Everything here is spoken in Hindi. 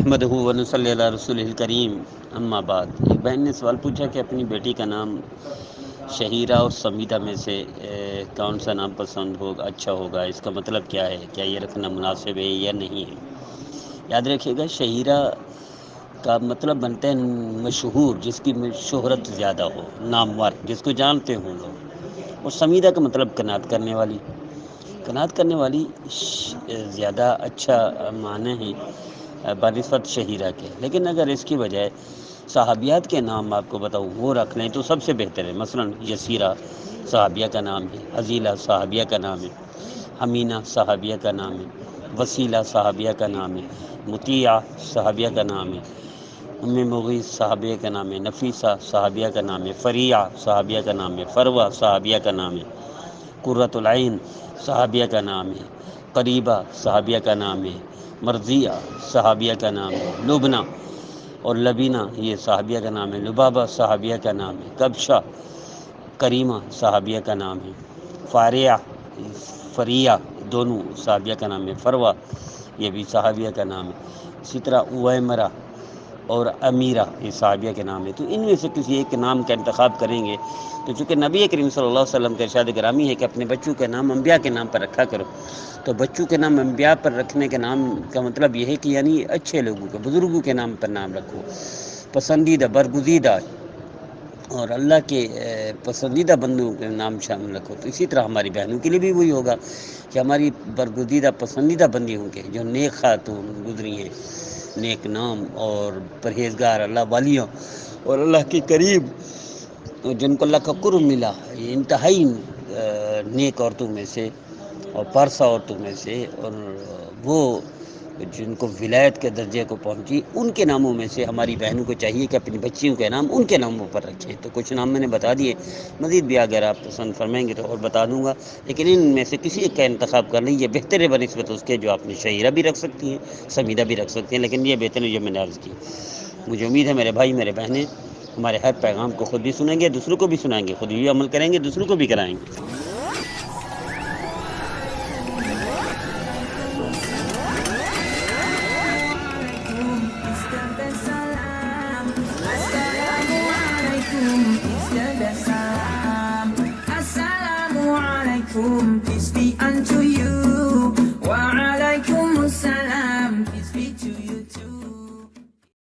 अहमद वनसल रसूल करीम। अम्माबाद एक बहन ने सवाल पूछा कि अपनी बेटी का नाम शहीरा और समीदा में से कौन सा नाम पसंद होगा अच्छा होगा? इसका मतलब क्या है? क्या ये रखना मुनासिब है या नहीं है? याद रखिएगा, शहीरा का मतलब बनता है मशहूर, जिसकी शोहरत ज़्यादा हो, नामवर, जिसको जानते हों लोग। और समीदा का मतलब कनात करने वाली। कनात करने वाली ज़्यादा अच्छा माने हैं। बनस्बत शहीरा के लेकिन अगर इसकी बजाय सहाबियात के नाम आपको बताऊँ वो रख लें तो सबसे बेहतर है मसलन यसीरा सहाबिया का नाम है अजीला सहाबिया का नाम है हमीना सहाबिया का नाम है वसीला सहाबिया का नाम है मुतिया सहाबिया का नाम है उम्म मुगी सहाबिया का नाम है नफीसा सहाबिया का नाम है फरिया सहाबिया का नाम है फरवा सहाबिया का नाम है कुर्रतुलैन सहाबिया का नाम है करीबा सहाबिया का नाम है, मर्जिया सहाबिया का नाम है, लुबना और लबीना ये सहाबिया का नाम है, लुबाबा सहाबिया का नाम है, कबशा करीमा सहाबिया का नाम है, फारिया, फरिया दोनों सहाबिया का नाम है, फरवा ये भी सहाबिया का नाम है। इसी तरह उमरा और अमीरा, ये साहबिया के नाम है। तो इनमें से किसी एक के नाम का इंतखब करेंगे तो चूँकि नबी करीम सल्लल्लाहु अलैहि वसल्लम का इरशाद ग्रामी है कि अपने बच्चों के नाम अम्बिया के नाम पर रखा करो। तो बच्चों के नाम अम्बिया पर रखने के नाम का मतलब यह है कि यानी अच्छे लोगों के, बुज़ुर्गों के नाम पर नाम रखो। पसंदीदा, बरगुजीदा और अल्लाह के पसंदीदा बंदों के नाम शामिल रखो। तो इसी तरह हमारी बहनों के लिए भी वही होगा कि हमारी बरगुजीदा, पसंदीदा बंदी होंगे जो नेक खातून गुजरी हैं नेक नाम और परहेजगार अल्लाह वालियों और अल्लाह के करीब जिनको अल्लाह का कुर्ब मिला, ये इंतहाई नेक औरतों में से और परसा औरतों में से और वो जिनको विलायत के दर्जे को पहुँची, उनके नामों में से हमारी बहनों को चाहिए कि अपनी बच्चियों के नाम उनके नामों पर रखें। तो कुछ नाम मैंने बता दिए। मज़ीद भी अगर आप पसंद फरमाएँगे तो और बता दूँगा। लेकिन इनमें से किसी एक का इंतखब कर लीजिए। बेहतर है बनस्बत उसके जो आपने शहीरा भी रख सकती हैं समीदा भी रख सकती हैं। लेकिन ये बेहतर है जो मैंने अर्ज़ की। मुझे उम्मीद है मेरे भाई, मेरे बहनें हमारे हर पैगाम को खुद भी सुनेंगे, दूसरों को भी सुनाएँगे। खुद भी अमल करेंगे, दूसरों को भी कराएँगे। room.